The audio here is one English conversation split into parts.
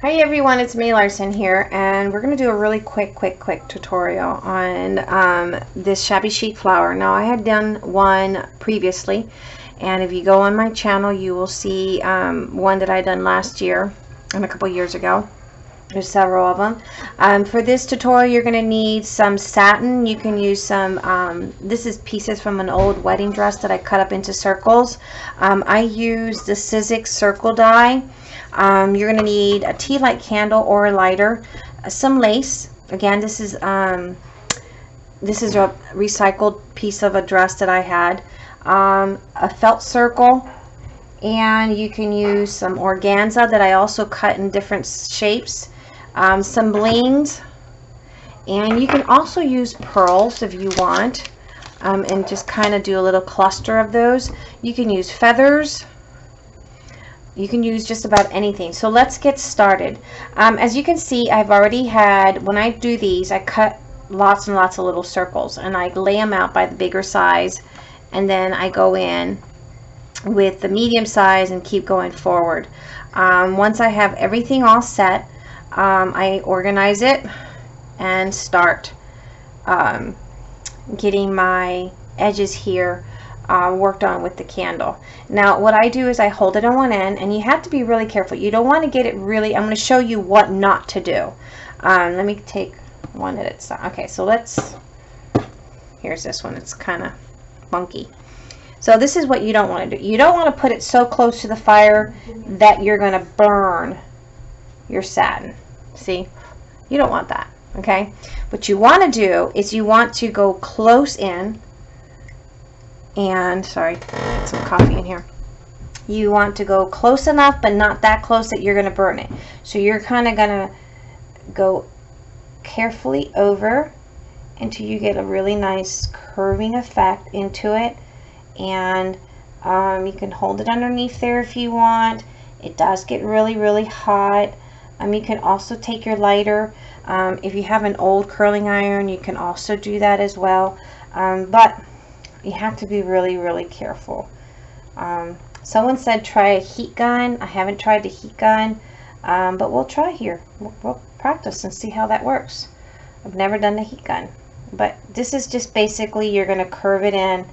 Hi everyone, it's May Larson here and we're going to do a really quick, quick, quick tutorial on um, this shabby chic flower. Now I had done one previously and if you go on my channel you will see um, one that I done last year and a couple years ago. There's several of them. Um, for this tutorial you're going to need some satin. You can use some, um, this is pieces from an old wedding dress that I cut up into circles. Um, I use the Sizzix circle die. Um, you're going to need a tea light candle or a lighter, uh, some lace. Again, this is um, this is a recycled piece of a dress that I had. Um, a felt circle, and you can use some organza that I also cut in different shapes. Um, some blings, and you can also use pearls if you want, um, and just kind of do a little cluster of those. You can use feathers you can use just about anything. So let's get started. Um, as you can see I've already had when I do these I cut lots and lots of little circles and I lay them out by the bigger size and then I go in with the medium size and keep going forward. Um, once I have everything all set um, I organize it and start um, getting my edges here uh, worked on with the candle. Now what I do is I hold it on one end and you have to be really careful. You don't want to get it really, I'm going to show you what not to do. Um, let me take one at a time. Okay, so let's, here's this one. It's kind of funky. So this is what you don't want to do. You don't want to put it so close to the fire that you're going to burn your satin. See? You don't want that. Okay? What you want to do is you want to go close in and sorry some coffee in here. You want to go close enough but not that close that you're going to burn it. So you're kind of going to go carefully over until you get a really nice curving effect into it. And um, you can hold it underneath there if you want. It does get really really hot. Um, you can also take your lighter. Um, if you have an old curling iron you can also do that as well. Um, but you have to be really, really careful. Um, someone said try a heat gun. I haven't tried the heat gun, um, but we'll try here. We'll, we'll practice and see how that works. I've never done the heat gun, but this is just basically you're going to curve it in.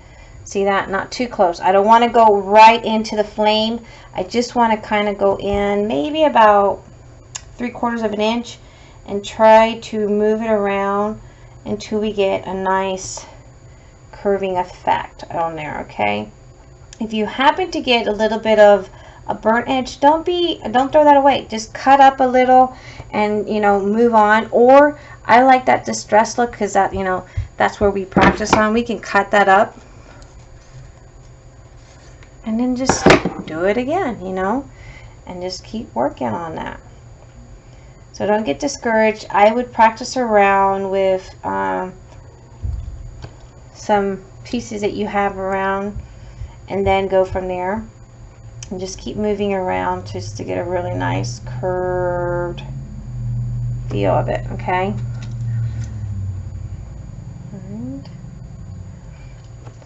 See that? Not too close. I don't want to go right into the flame. I just want to kind of go in maybe about three quarters of an inch and try to move it around until we get a nice curving effect on there, okay? If you happen to get a little bit of a burnt edge, don't be, don't throw that away. Just cut up a little and, you know, move on. Or I like that distress look because that, you know, that's where we practice on. We can cut that up and then just do it again, you know, and just keep working on that. So don't get discouraged. I would practice around with um, some pieces that you have around and then go from there. And just keep moving around just to get a really nice curved feel of it okay?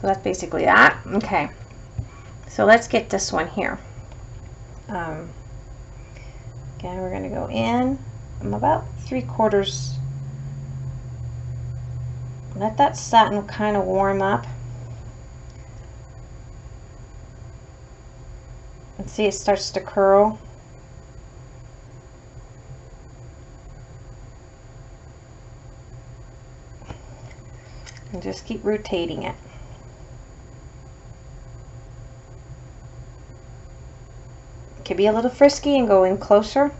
So that's basically that okay. So let's get this one here. Um, again we're going to go in. I'm about three quarters let that satin kind of warm up. And see it starts to curl. And just keep rotating it. Could be a little frisky and go in closer.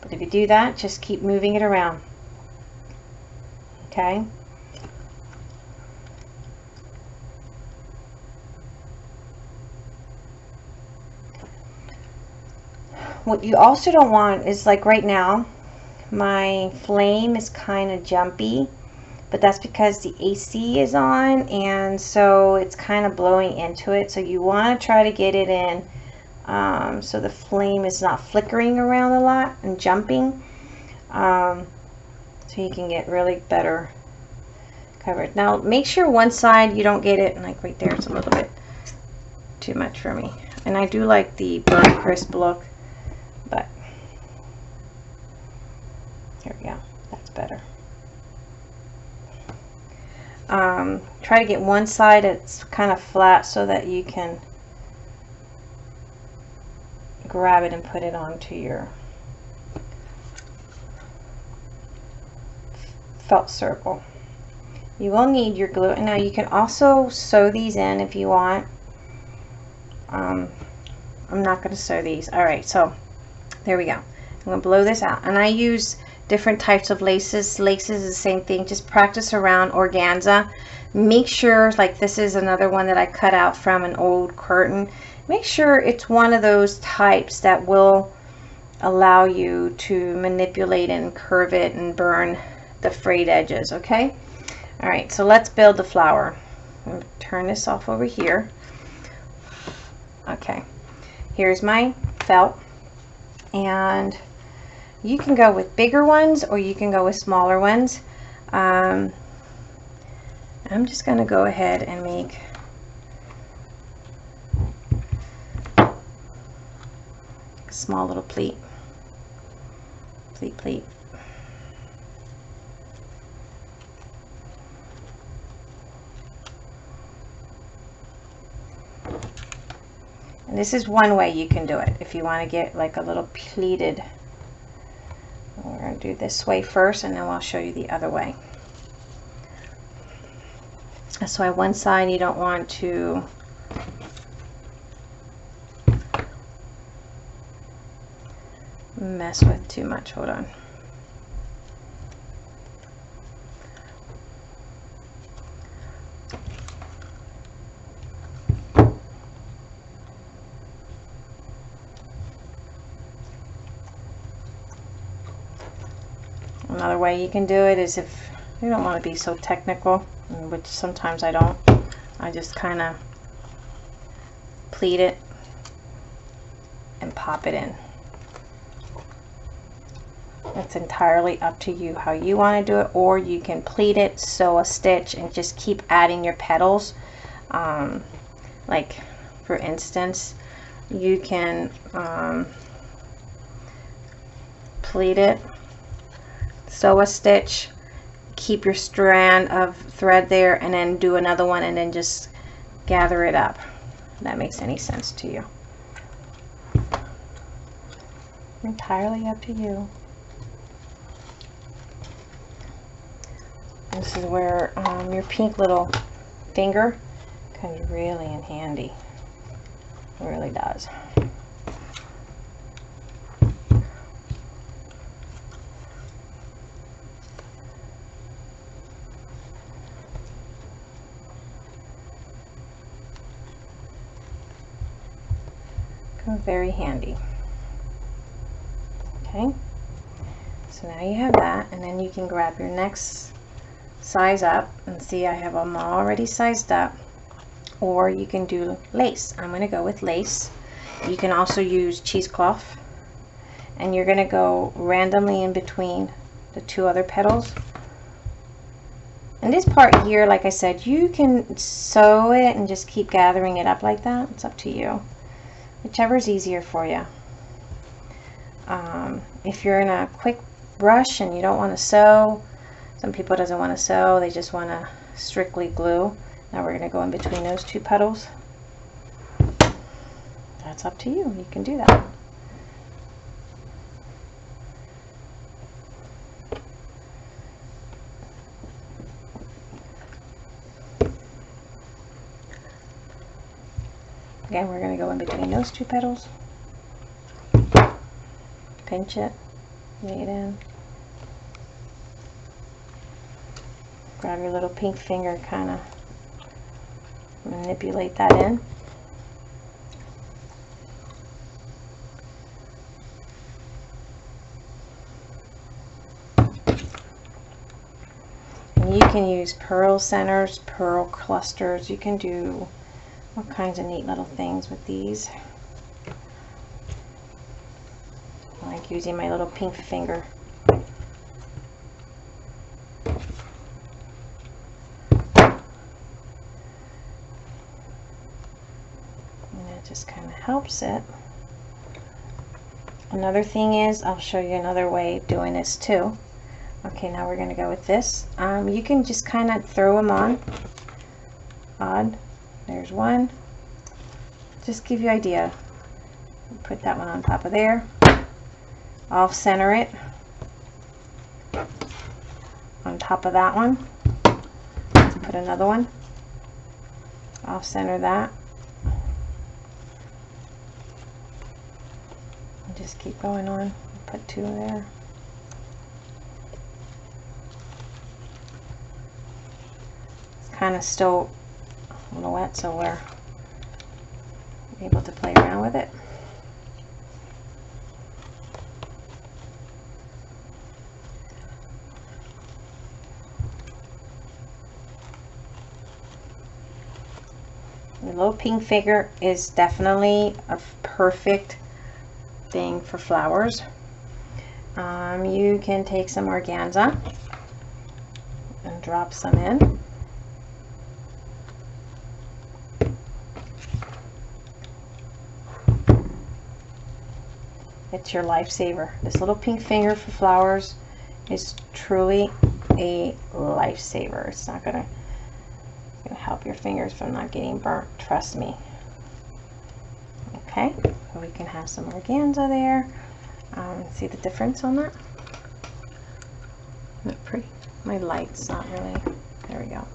But if do that, just keep moving it around. Okay? What you also don't want is like right now, my flame is kind of jumpy, but that's because the AC is on and so it's kind of blowing into it. So you want to try to get it in um, so the flame is not flickering around a lot and jumping um, so you can get really better coverage now make sure one side you don't get it like right there it's a little bit too much for me And I do like the burnt crisp look, but here we go. That's better. Um, try to get one side it's kind of flat so that you can grab it and put it onto your felt circle. You will need your glue. Now you can also sew these in if you want. Um, I'm not going to sew these. All right, so there we go. I'm going to blow this out. And I use different types of laces. Laces is the same thing. Just practice around organza. Make sure, like this is another one that I cut out from an old curtain. Make sure it's one of those types that will allow you to manipulate and curve it and burn the frayed edges, okay? All right, so let's build the flower. turn this off over here. Okay, here's my felt. And you can go with bigger ones or you can go with smaller ones. Um, I'm just going to go ahead and make small little pleat. Pleat, pleat. And this is one way you can do it if you want to get like a little pleated. We're going to do this way first and then I'll show you the other way. That's why one side you don't want to mess with too much. Hold on. Another way you can do it is if you don't want to be so technical, which sometimes I don't, I just kind of pleat it and pop it in. It's entirely up to you how you want to do it or you can pleat it, sew a stitch and just keep adding your petals. Um, like for instance, you can um, pleat it sew a stitch keep your strand of thread there and then do another one and then just gather it up. If that makes any sense to you. Entirely up to you this is where um, your pink little finger comes really in handy. It really does. Comes very handy. Okay, so now you have that, and then you can grab your next size up and see I have them already sized up. Or you can do lace. I'm going to go with lace. You can also use cheesecloth. And you're going to go randomly in between the two other petals. And this part here like I said you can sew it and just keep gathering it up like that. It's up to you. Whichever is easier for you. Um, if you're in a quick rush and you don't want to sew, some people doesn't want to sew, they just want to strictly glue. Now we're going to go in between those two petals. That's up to you. You can do that. Again, we're going to go in between those two petals. Pinch it, lay it in. Grab your little pink finger, kind of manipulate that in. And you can use pearl centers, pearl clusters. You can do all kinds of neat little things with these. I like using my little pink finger. And just it. Another thing is, I'll show you another way doing this too. Okay, now we're going to go with this. Um, you can just kind of throw them on. Odd. There's one. Just give you idea. Put that one on top of there. Off center it. On top of that one. Put another one. Off center that. And just keep going on. Put two there. It's kind of still a little wet, so we're able to play around with it. The little pink finger is definitely a perfect thing for flowers. Um, you can take some organza and drop some in. It's your lifesaver. This little pink finger for flowers is truly a lifesaver. It's not gonna, gonna help your fingers from not getting burnt, trust me. Can have some organza there. Um, see the difference on that? Not pretty. My light's not really, there we go.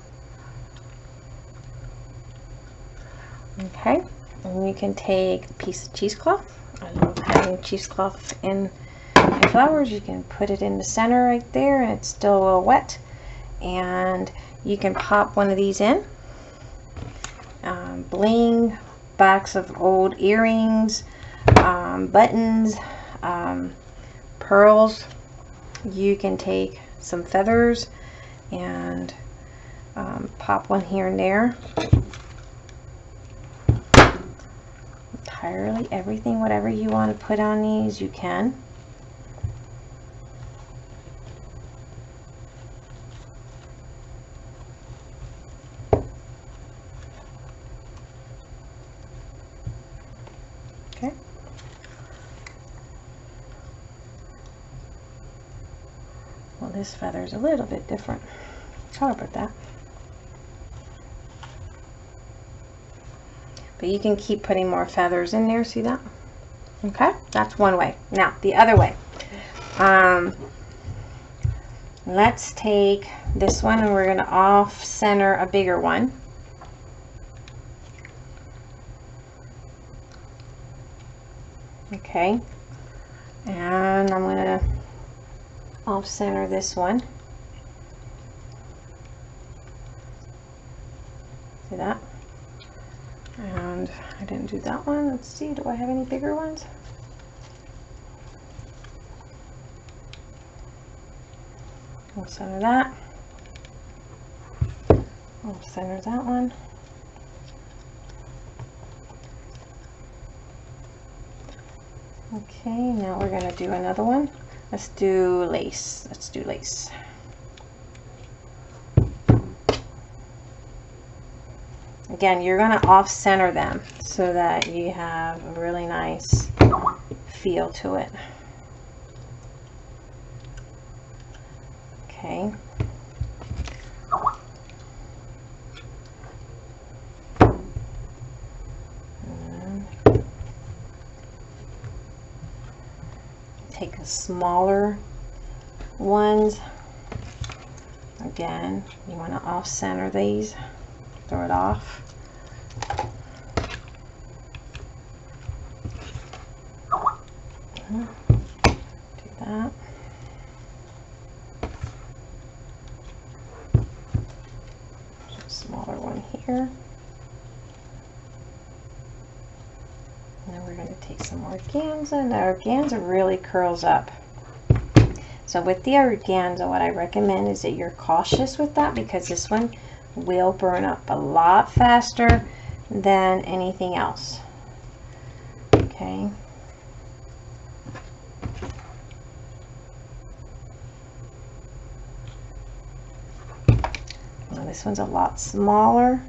Okay, and you can take a piece of cheesecloth I love having cheesecloth in my flowers. You can put it in the center right there and it's still a little wet. And you can pop one of these in. Um, bling, box of old earrings, um, buttons, um, pearls. You can take some feathers and um, pop one here and there. entirely everything whatever you want to put on these you can okay this feather is a little bit different sorry about that But you can keep putting more feathers in there, see that? Okay, that's one way. Now, the other way. Um, let's take this one and we're going to off center a bigger one. Okay, and I'm going to center this one. See that? And I didn't do that one. Let's see, do I have any bigger ones? We'll center that. We'll center that one. Okay, now we're going to do another one. Let's do lace. Let's do lace. Again, you're going to off-center them so that you have a really nice feel to it. Okay. take a smaller ones again you want to off center these throw it off do that. Smaller one here. And then we're going to take some organza. And the organza really curls up. So with the organza, what I recommend is that you're cautious with that because this one will burn up a lot faster than anything else. Okay. This one's a lot smaller.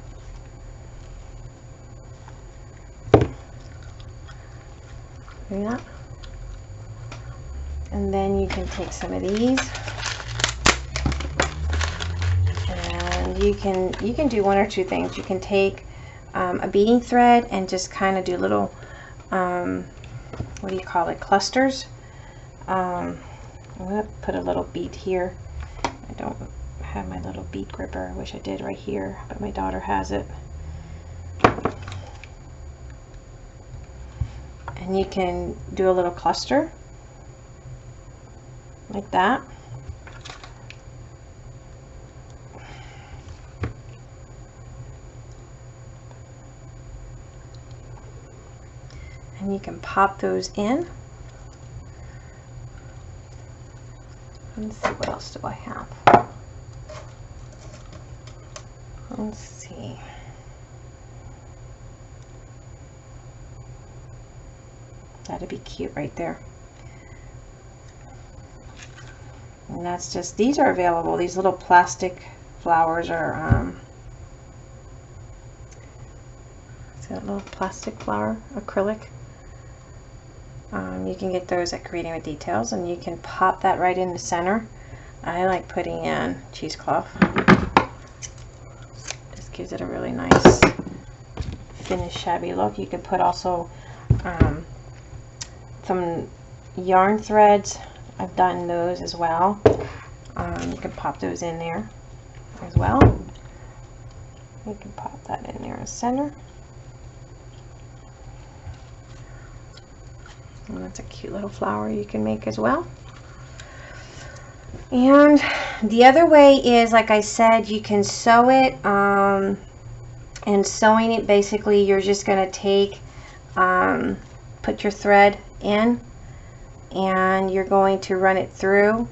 See that? And then you can take some of these and you can you can do one or two things. You can take um, a beading thread and just kind of do little um, what do you call it clusters. Um, I'm gonna put a little bead here. I don't have my little bead gripper. I wish I did right here, but my daughter has it. And you can do a little cluster like that. And you can pop those in. Let's see, what else do I have? Let's see. That'd be cute right there. And that's just, these are available. These little plastic flowers are, um, is that little plastic flower, acrylic? Um, you can get those at Creating with Details and you can pop that right in the center. I like putting in cheesecloth. Just gives it a really nice finished shabby look. You could put also um, some yarn threads. I've done those as well. Um, you can pop those in there as well. You can pop that in there as center. And that's a cute little flower you can make as well. And the other way is, like I said, you can sew it. Um, and sewing it, basically, you're just going to take, um, put your thread in, and you're going to run it through.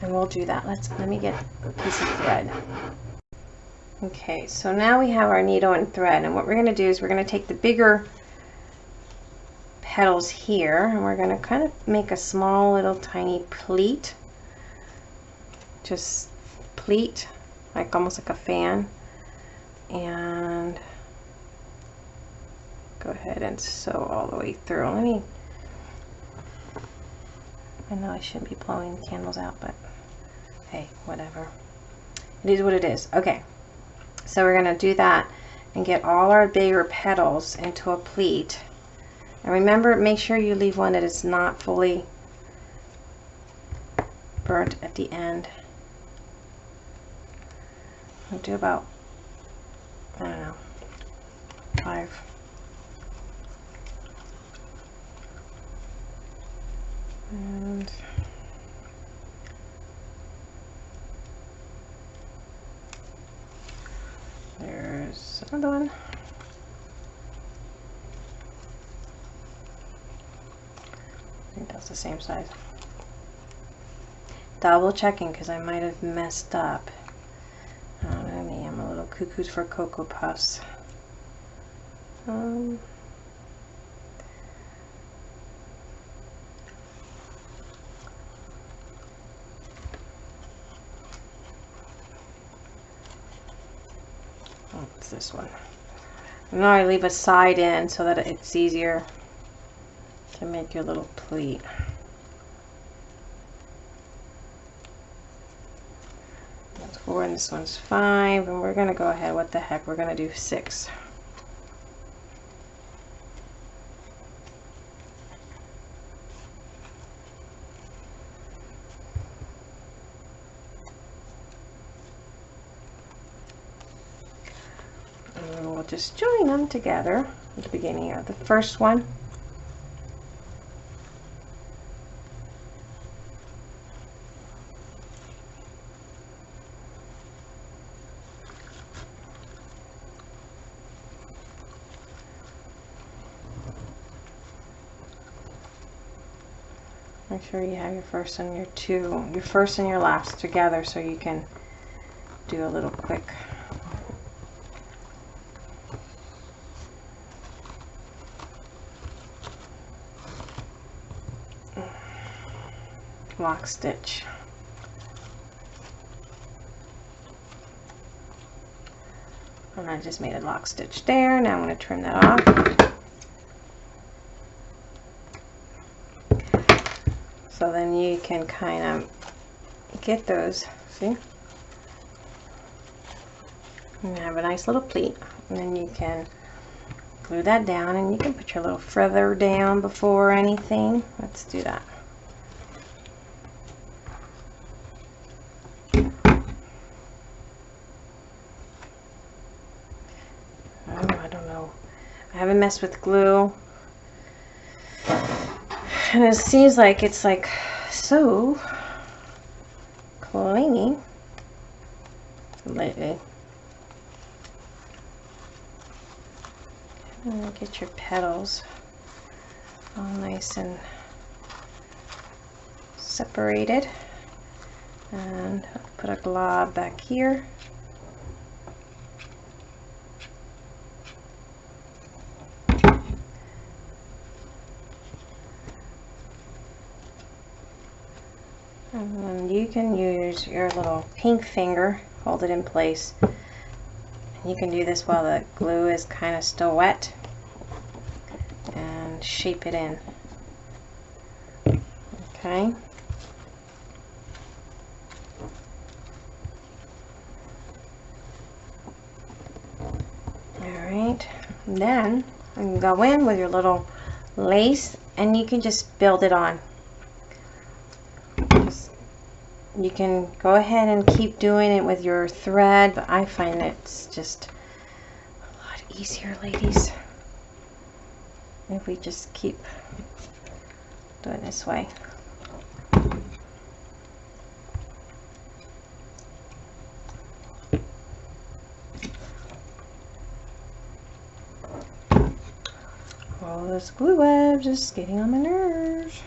And we'll do that. Let's let me get a piece of thread. Okay, so now we have our needle and thread, and what we're going to do is we're going to take the bigger petals here and we're going to kind of make a small little tiny pleat just pleat like almost like a fan and go ahead and sew all the way through let me I know I shouldn't be blowing candles out but hey whatever it is what it is okay so we're going to do that and get all our bigger petals into a pleat and remember, make sure you leave one that is not fully burnt at the end. I'll do about, I don't know, five. And there's another one. I think that's the same size. Double checking because I might have messed up. I know me, I'm a little cuckoo for Cocoa Puffs. Um, this one. And Now I leave a side in so that it's easier to make your little pleat. That's four and this one's five and we're gonna go ahead, what the heck, we're gonna do six. And we'll just join them together at the beginning of the first one. Make sure you have your first and your two, your first and your last together so you can do a little quick lock stitch. And I just made a lock stitch there. Now I'm going to trim that off. So then you can kind of get those see? And have a nice little pleat. And then you can glue that down and you can put your little feather down before anything let's do that Oh, I don't know. I haven't messed with glue. And it seems like it's like so clingy lately. Get your petals all nice and separated. And put a glob back here. And you can use your little pink finger, hold it in place. You can do this while the glue is kind of still wet and shape it in. Okay. Alright, then you can go in with your little lace and you can just build it on. you can go ahead and keep doing it with your thread, but I find it's just a lot easier, ladies, if we just keep doing this way. This glue web just getting on my nerves.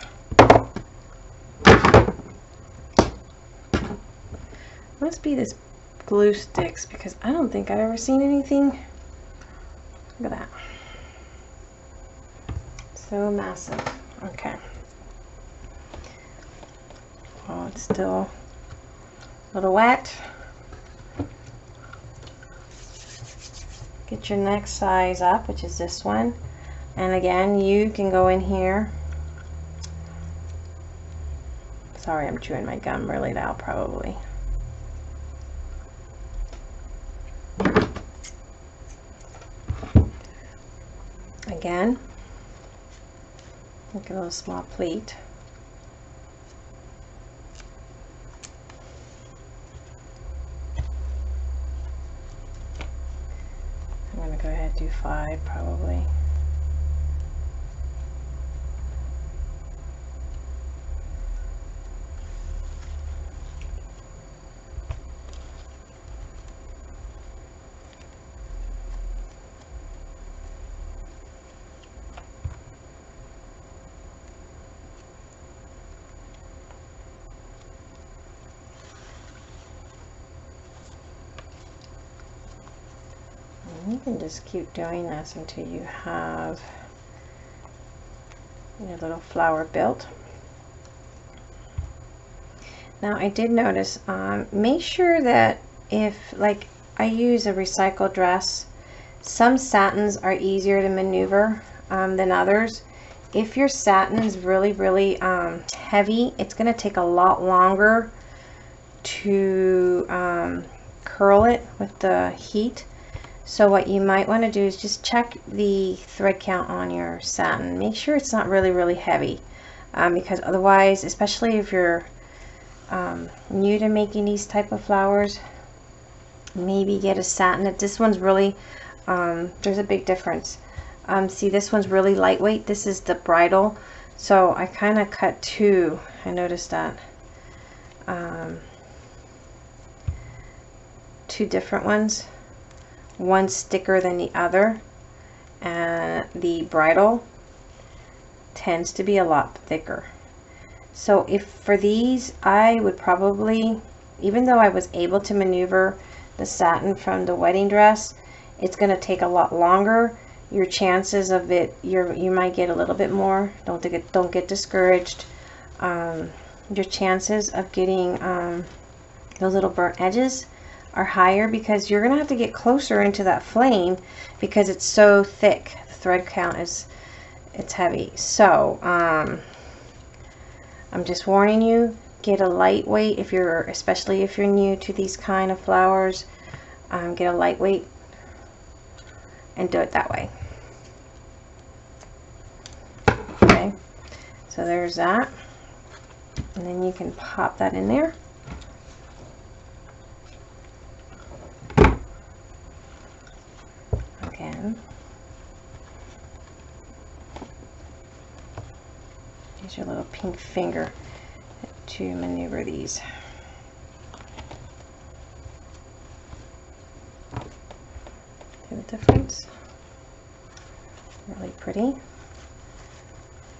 Must be this glue sticks because I don't think I've ever seen anything. Look at that. So massive. Okay. Oh, it's still a little wet. Get your next size up, which is this one. And again, you can go in here. Sorry, I'm chewing my gum really loud, probably. again. Make a little small pleat. I'm going to go ahead and do five probably. you can just keep doing this until you have your little flower built. Now I did notice, um, make sure that if like I use a recycled dress, some satins are easier to maneuver um, than others. If your satin is really, really um, heavy, it's going to take a lot longer to um, curl it with the heat so what you might want to do is just check the thread count on your satin. Make sure it's not really, really heavy um, because otherwise, especially if you're um, new to making these type of flowers, maybe get a satin. This one's really, um, there's a big difference. Um, see, this one's really lightweight. This is the bridal. So I kind of cut two. I noticed that. Um, two different ones one thicker than the other. And the bridal tends to be a lot thicker. So if for these I would probably even though I was able to maneuver the satin from the wedding dress it's going to take a lot longer. Your chances of it you you might get a little bit more. Don't get don't get discouraged. Um, your chances of getting um, those little burnt edges are higher because you're going to have to get closer into that flame because it's so thick. The thread count is it's heavy. So, um, I'm just warning you, get a lightweight if you're, especially if you're new to these kind of flowers, um, get a lightweight and do it that way. Okay, so there's that. And then you can pop that in there. Again. Your little pink finger to maneuver these. See the difference? Really pretty.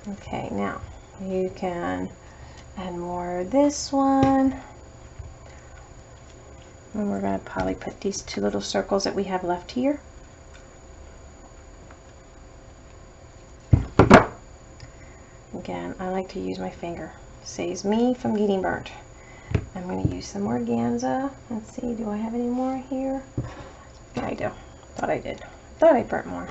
Okay, now you can add more this one. And we're going to probably put these two little circles that we have left here. Again, I like to use my finger. Saves me from getting burnt. I'm going to use some organza. Let's see, do I have any more here? I do. Thought I did. Thought I burnt more.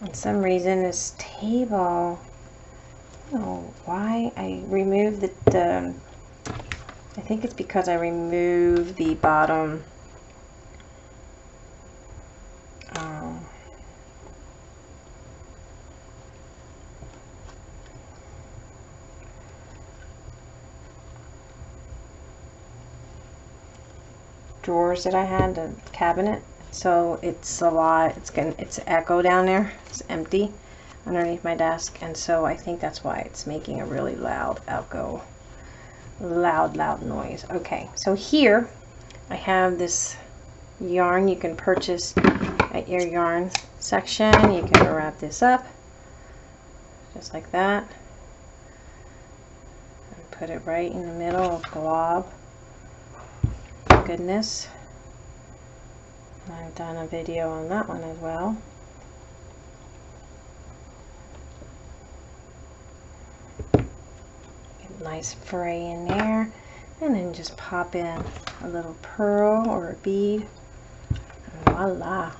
For some reason this table, I don't know why I removed the, the I think it's because I removed the bottom um, drawers that I had, the cabinet. So it's a lot it's gonna it's echo down there. It's empty underneath my desk and so I think that's why it's making a really loud echo loud loud noise. Okay so here I have this yarn you can purchase at your yarn section. You can wrap this up just like that. And put it right in the middle of glob goodness. I've done a video on that one as well. Get a nice fray in there. And then just pop in a little pearl or a bead. And voila.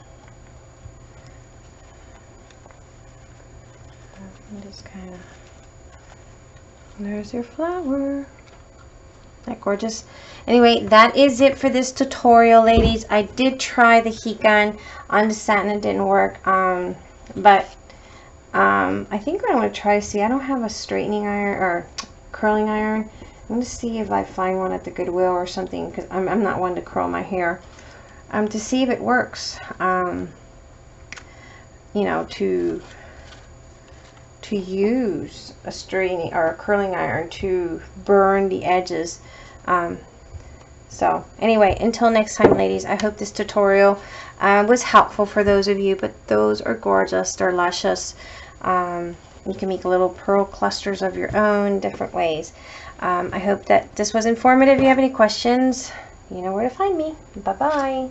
And just kind of, there's your flower. That gorgeous. Anyway that is it for this tutorial ladies. I did try the heat gun on the satin it didn't work. Um, but um, I think I'm going to try to see I don't have a straightening iron or curling iron. I'm going to see if I find one at the Goodwill or something because I'm, I'm, not one to curl my hair. Um, to see if it works um, you know to to use a straightening or a curling iron to burn the edges. Um, so anyway until next time ladies I hope this tutorial uh, was helpful for those of you but those are gorgeous they're luscious. Um, you can make little pearl clusters of your own different ways. Um, I hope that this was informative. If you have any questions you know where to find me. Bye bye